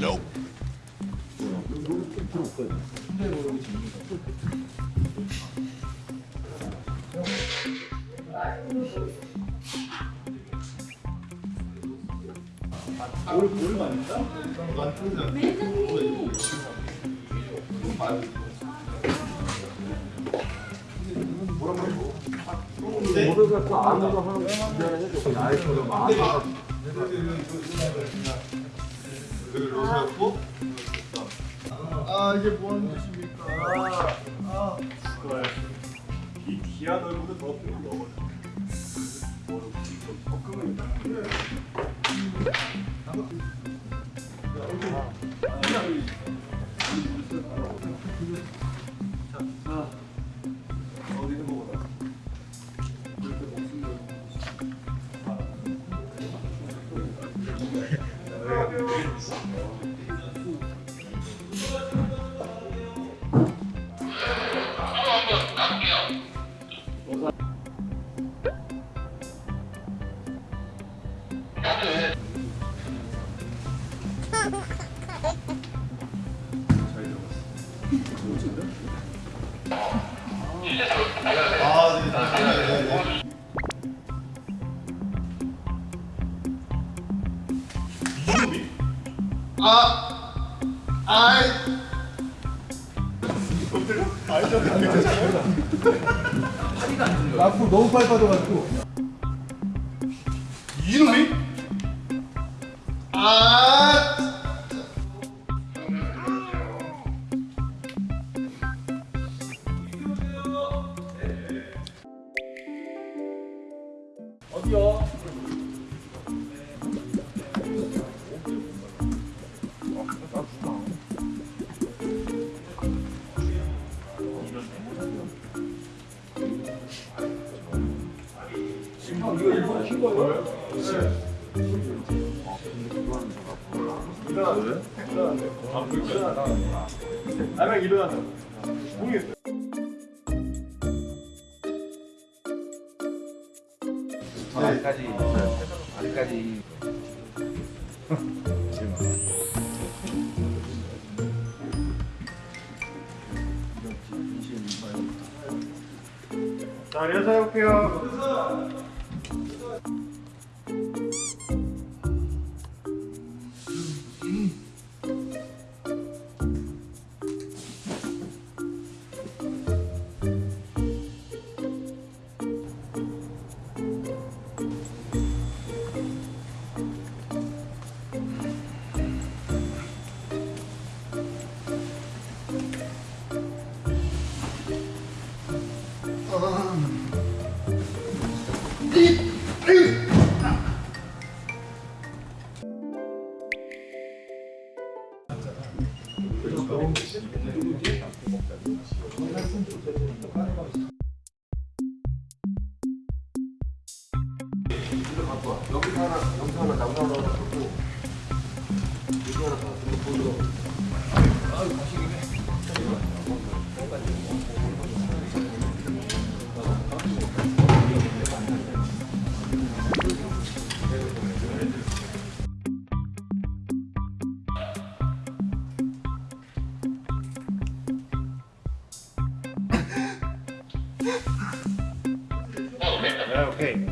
Nope. 필요 없거든요. 근데 뭐 여기 재밌는 거. 올, 올 맞다? 난 통장. 매장님. 이거 말고. 모두 갖고 안 하는 기간을 해줘. 나이도 많이. 그를 놓고 아 이게 뭔 뭐 뜻입니까? 아, 그걸 이 귀한 얼굴도 더 끌어 넣어버려. 뭐로 더 끄면 딱 아, 아이. 엎드려? 아이, 저 괜찮아. 파리가 안 들려. 앞으로 너무 빨빠져가지고. 이놈이? 아 어디요? 지금 이거 입고 신 거예요? 네. 일어나 일어나 일어나 아직까지 아직까지 자 인사해 볼게요. 아, 여기서 하나, 여기 하나, 나무 하나 갖고 여기 하나 보여줘. 아유, 가시기네. Okay.